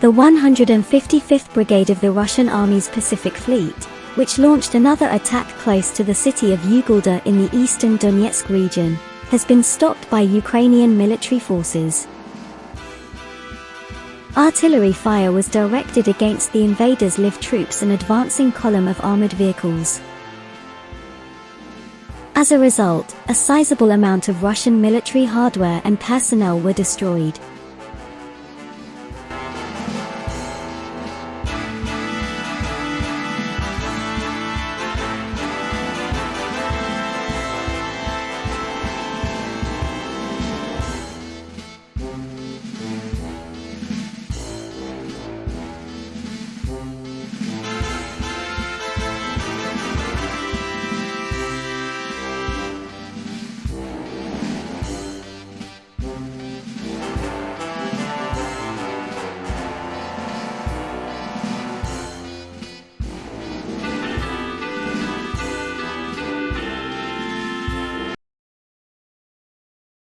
The 155th Brigade of the Russian Army's Pacific Fleet, which launched another attack close to the city of Ugledar in the eastern Donetsk region, has been stopped by Ukrainian military forces. Artillery fire was directed against the invaders' live troops and advancing column of armored vehicles. As a result, a sizable amount of Russian military hardware and personnel were destroyed.